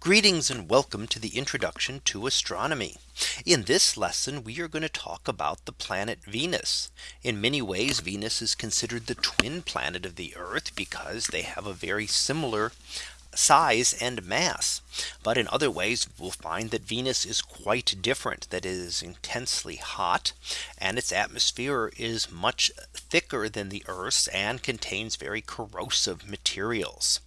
Greetings and welcome to the introduction to astronomy. In this lesson we are going to talk about the planet Venus. In many ways Venus is considered the twin planet of the Earth because they have a very similar size and mass. But in other ways we'll find that Venus is quite different that it is intensely hot and its atmosphere is much thicker than the Earth's and contains very corrosive materials.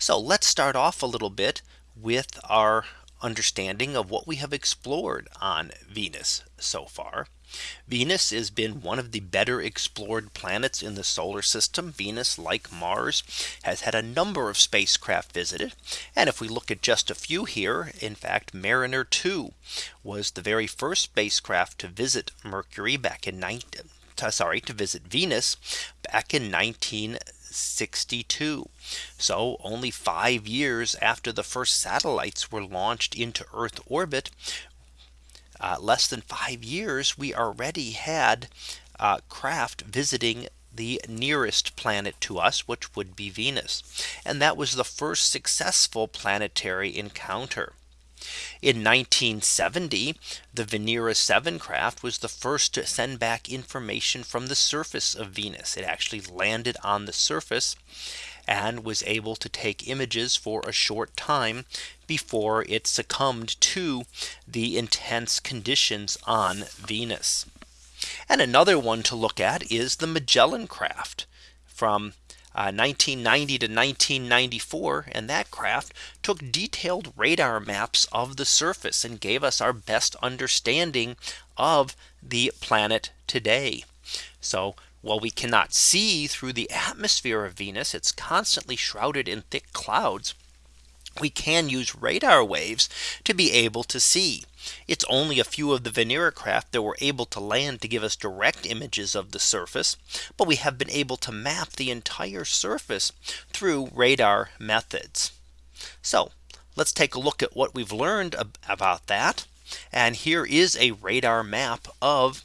So let's start off a little bit with our understanding of what we have explored on Venus so far. Venus has been one of the better explored planets in the solar system. Venus, like Mars, has had a number of spacecraft visited. And if we look at just a few here, in fact, Mariner 2 was the very first spacecraft to visit Mercury back in 19 sorry to visit Venus back in 1962. So only five years after the first satellites were launched into Earth orbit, uh, less than five years, we already had uh, craft visiting the nearest planet to us, which would be Venus. And that was the first successful planetary encounter. In 1970, the Venera 7 craft was the first to send back information from the surface of Venus. It actually landed on the surface and was able to take images for a short time before it succumbed to the intense conditions on Venus. And another one to look at is the Magellan craft from 1990 uh, to 1994 and that craft took detailed radar maps of the surface and gave us our best understanding of the planet today. So while we cannot see through the atmosphere of Venus, it's constantly shrouded in thick clouds we can use radar waves to be able to see. It's only a few of the Venera craft that were able to land to give us direct images of the surface. But we have been able to map the entire surface through radar methods. So let's take a look at what we've learned about that. And here is a radar map of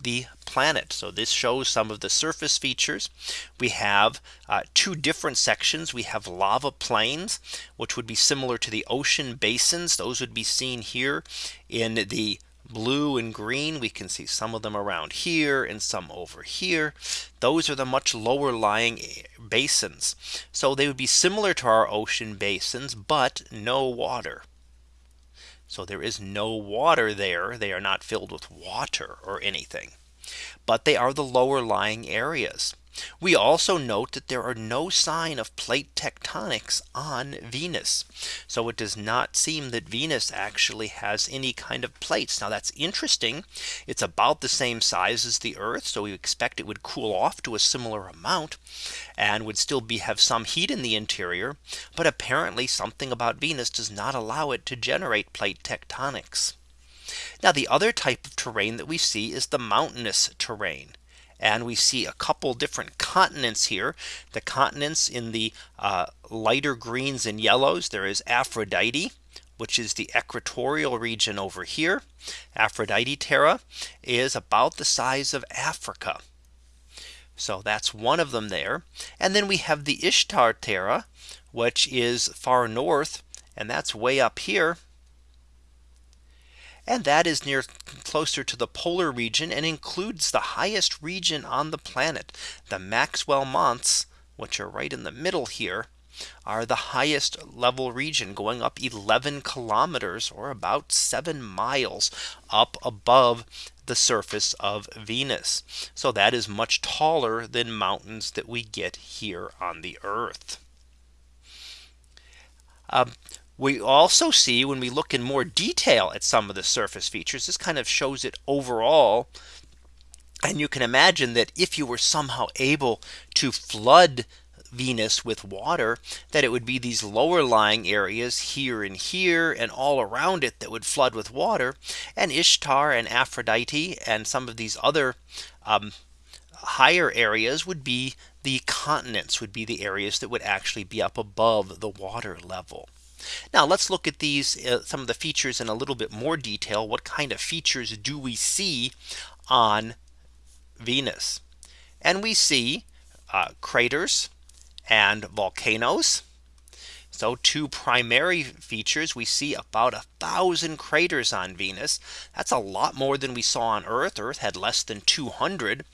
the planet. So this shows some of the surface features. We have uh, two different sections. We have lava plains, which would be similar to the ocean basins. Those would be seen here in the blue and green. We can see some of them around here and some over here. Those are the much lower lying eh, basins. So they would be similar to our ocean basins, but no water. So there is no water there. They are not filled with water or anything. But they are the lower lying areas. We also note that there are no sign of plate tectonics on Venus. So it does not seem that Venus actually has any kind of plates. Now that's interesting. It's about the same size as the Earth. So we expect it would cool off to a similar amount and would still be have some heat in the interior. But apparently something about Venus does not allow it to generate plate tectonics. Now the other type of terrain that we see is the mountainous terrain. And we see a couple different continents here. The continents in the uh, lighter greens and yellows. There is Aphrodite, which is the equatorial region over here. Aphrodite Terra is about the size of Africa. So that's one of them there. And then we have the Ishtar Terra, which is far north. And that's way up here and that is near closer to the polar region and includes the highest region on the planet. The Maxwell Montes, which are right in the middle here, are the highest level region going up 11 kilometers or about seven miles up above the surface of Venus. So that is much taller than mountains that we get here on the Earth. Um, we also see when we look in more detail at some of the surface features, this kind of shows it overall. And you can imagine that if you were somehow able to flood Venus with water, that it would be these lower lying areas here and here and all around it that would flood with water and Ishtar and Aphrodite and some of these other um, higher areas would be the continents would be the areas that would actually be up above the water level. Now let's look at these uh, some of the features in a little bit more detail. What kind of features do we see on Venus? And we see uh, craters and volcanoes. So two primary features we see about a thousand craters on Venus. That's a lot more than we saw on Earth. Earth had less than 200.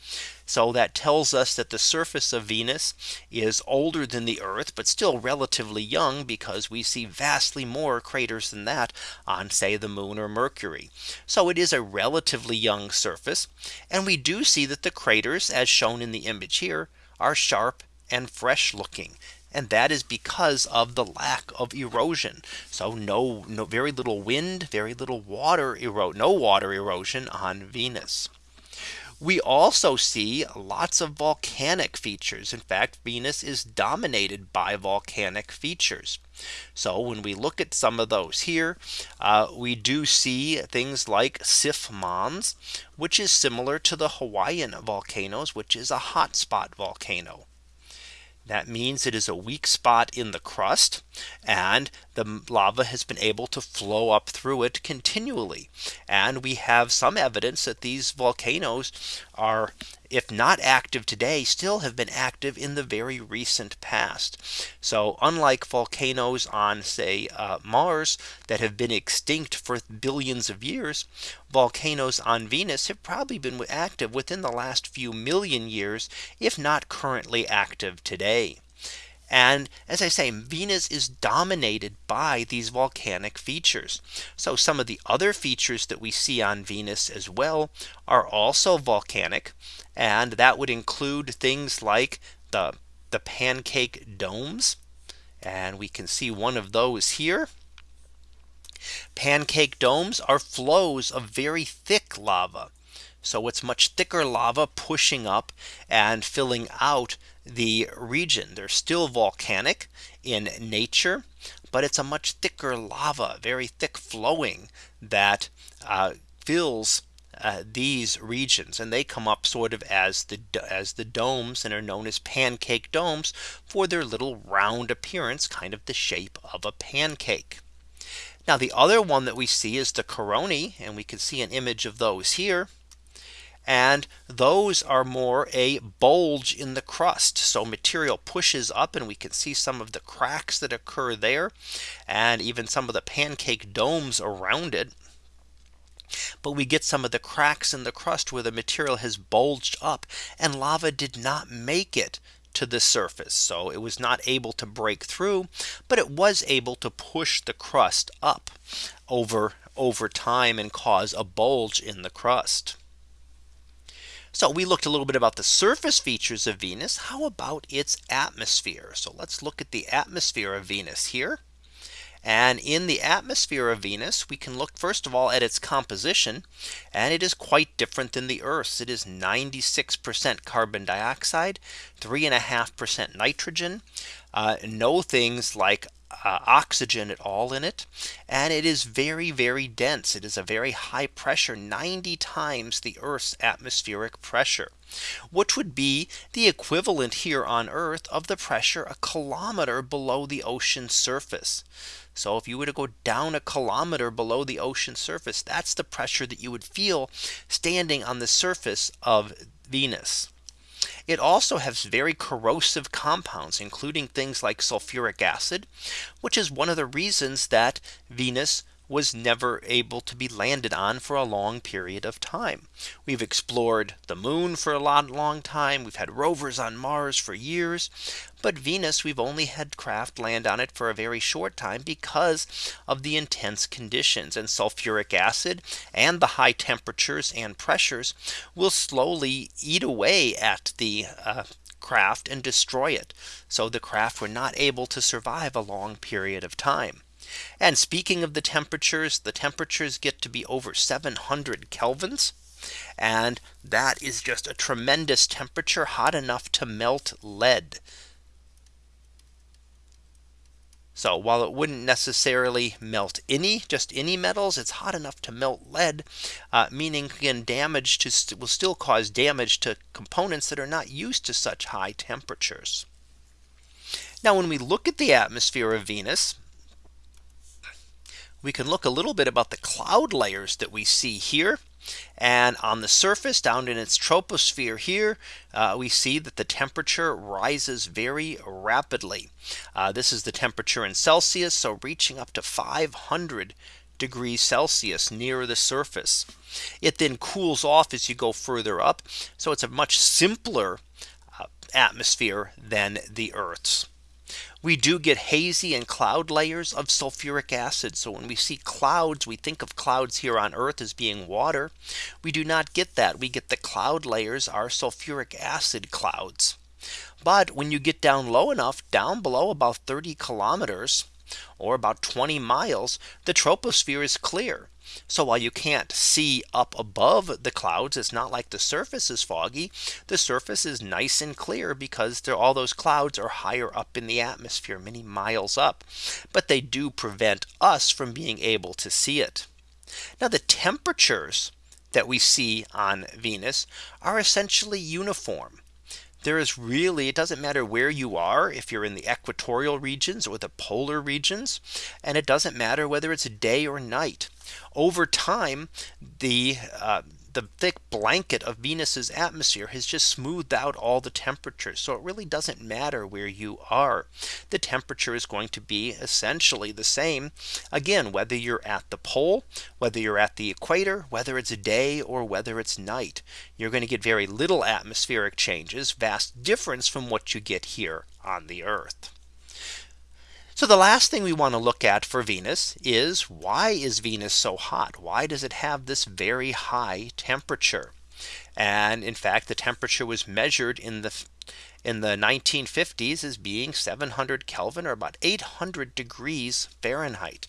So that tells us that the surface of Venus is older than the Earth, but still relatively young because we see vastly more craters than that on say the moon or Mercury. So it is a relatively young surface. And we do see that the craters as shown in the image here are sharp and fresh looking. And that is because of the lack of erosion. So no, no very little wind, very little water erode, no water erosion on Venus. We also see lots of volcanic features. In fact, Venus is dominated by volcanic features. So when we look at some of those here, uh, we do see things like Sif Mons, which is similar to the Hawaiian volcanoes, which is a hotspot volcano. That means it is a weak spot in the crust and the lava has been able to flow up through it continually. And we have some evidence that these volcanoes are if not active today still have been active in the very recent past. So unlike volcanoes on say uh, Mars that have been extinct for billions of years, volcanoes on Venus have probably been active within the last few million years, if not currently active today. And as I say, Venus is dominated by these volcanic features. So some of the other features that we see on Venus as well are also volcanic. And that would include things like the, the pancake domes. And we can see one of those here. Pancake domes are flows of very thick lava. So it's much thicker lava pushing up and filling out the region. They're still volcanic in nature, but it's a much thicker lava, very thick flowing that uh, fills uh, these regions and they come up sort of as the as the domes and are known as pancake domes for their little round appearance kind of the shape of a pancake. Now the other one that we see is the coronae and we can see an image of those here and those are more a bulge in the crust. So material pushes up and we can see some of the cracks that occur there and even some of the pancake domes around it. But we get some of the cracks in the crust where the material has bulged up and lava did not make it to the surface. So it was not able to break through, but it was able to push the crust up over over time and cause a bulge in the crust. So we looked a little bit about the surface features of Venus. How about its atmosphere? So let's look at the atmosphere of Venus here. And in the atmosphere of Venus, we can look first of all at its composition. And it is quite different than the Earth's. It is 96% carbon dioxide, 3.5% nitrogen, uh, no things like uh, oxygen at all in it. And it is very, very dense. It is a very high pressure 90 times the Earth's atmospheric pressure, which would be the equivalent here on Earth of the pressure a kilometer below the ocean surface. So if you were to go down a kilometer below the ocean surface, that's the pressure that you would feel standing on the surface of Venus. It also has very corrosive compounds, including things like sulfuric acid, which is one of the reasons that Venus was never able to be landed on for a long period of time. We've explored the moon for a long, long time. We've had rovers on Mars for years. But Venus, we've only had craft land on it for a very short time because of the intense conditions and sulfuric acid and the high temperatures and pressures will slowly eat away at the uh, craft and destroy it. So the craft were not able to survive a long period of time. And speaking of the temperatures, the temperatures get to be over 700 kelvins. And that is just a tremendous temperature hot enough to melt lead. So while it wouldn't necessarily melt any just any metals, it's hot enough to melt lead, uh, meaning again damage to st will still cause damage to components that are not used to such high temperatures. Now when we look at the atmosphere of Venus, we can look a little bit about the cloud layers that we see here. And on the surface down in its troposphere here, uh, we see that the temperature rises very rapidly. Uh, this is the temperature in Celsius. So reaching up to 500 degrees Celsius near the surface. It then cools off as you go further up. So it's a much simpler uh, atmosphere than the Earth's. We do get hazy and cloud layers of sulfuric acid. So when we see clouds, we think of clouds here on Earth as being water. We do not get that. We get the cloud layers are sulfuric acid clouds. But when you get down low enough down below about 30 kilometers or about 20 miles, the troposphere is clear. So while you can't see up above the clouds, it's not like the surface is foggy. The surface is nice and clear because all those clouds are higher up in the atmosphere, many miles up. But they do prevent us from being able to see it. Now the temperatures that we see on Venus are essentially uniform there is really it doesn't matter where you are if you're in the equatorial regions or the polar regions and it doesn't matter whether it's day or night. Over time the uh, the thick blanket of Venus's atmosphere has just smoothed out all the temperatures. So it really doesn't matter where you are. The temperature is going to be essentially the same. Again, whether you're at the pole, whether you're at the equator, whether it's day or whether it's night, you're going to get very little atmospheric changes, vast difference from what you get here on the Earth. So the last thing we want to look at for Venus is why is Venus so hot? Why does it have this very high temperature? And in fact, the temperature was measured in the in the 1950s as being 700 Kelvin or about 800 degrees Fahrenheit.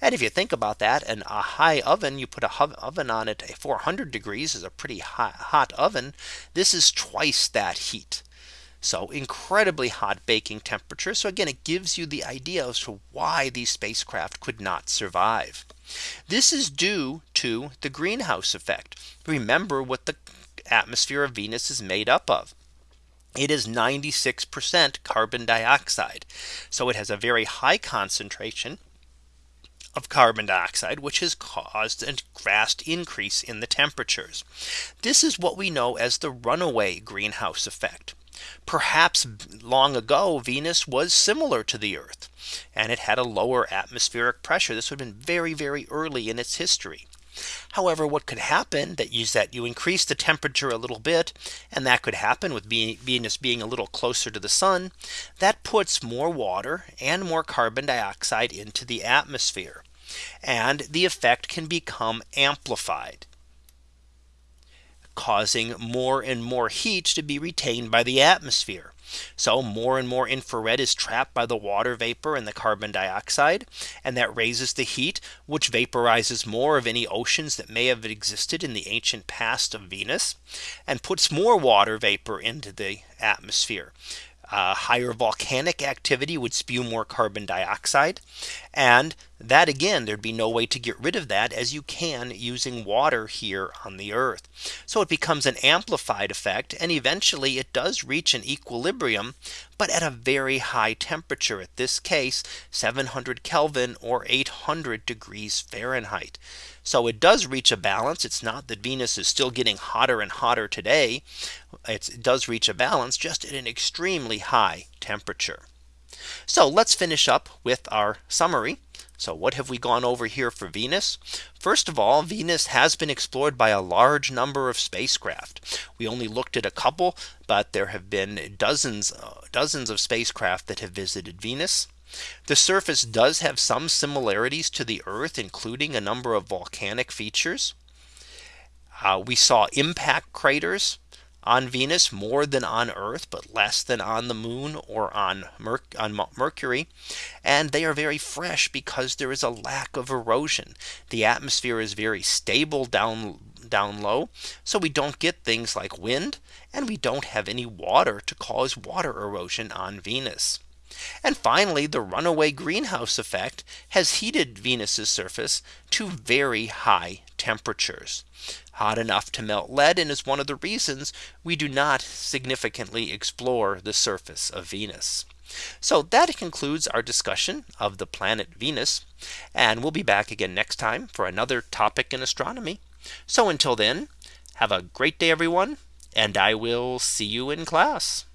And if you think about that and a high oven, you put a oven on it 400 degrees is a pretty hot, hot oven. This is twice that heat. So incredibly hot baking temperature. So again, it gives you the idea as to why these spacecraft could not survive. This is due to the greenhouse effect. Remember what the atmosphere of Venus is made up of. It is 96% carbon dioxide. So it has a very high concentration of carbon dioxide, which has caused a vast increase in the temperatures. This is what we know as the runaway greenhouse effect. Perhaps long ago Venus was similar to the Earth and it had a lower atmospheric pressure. This would have been very, very early in its history. However, what could happen that is that you increase the temperature a little bit and that could happen with Venus being a little closer to the sun that puts more water and more carbon dioxide into the atmosphere and the effect can become amplified causing more and more heat to be retained by the atmosphere. So more and more infrared is trapped by the water vapor and the carbon dioxide. And that raises the heat, which vaporizes more of any oceans that may have existed in the ancient past of Venus and puts more water vapor into the atmosphere. Uh, higher volcanic activity would spew more carbon dioxide. And that again, there'd be no way to get rid of that as you can using water here on the earth. So it becomes an amplified effect. And eventually it does reach an equilibrium, but at a very high temperature at this case, 700 Kelvin or 800 degrees Fahrenheit. So it does reach a balance. It's not that Venus is still getting hotter and hotter today. It's, it does reach a balance just at an extremely high temperature. So let's finish up with our summary. So what have we gone over here for Venus? First of all, Venus has been explored by a large number of spacecraft. We only looked at a couple, but there have been dozens, uh, dozens of spacecraft that have visited Venus. The surface does have some similarities to the Earth, including a number of volcanic features. Uh, we saw impact craters on Venus more than on Earth, but less than on the moon or on, Mer on Mercury. And they are very fresh because there is a lack of erosion. The atmosphere is very stable down down low. So we don't get things like wind and we don't have any water to cause water erosion on Venus. And finally, the runaway greenhouse effect has heated Venus's surface to very high temperatures hot enough to melt lead and is one of the reasons we do not significantly explore the surface of Venus. So that concludes our discussion of the planet Venus. And we'll be back again next time for another topic in astronomy. So until then, have a great day, everyone, and I will see you in class.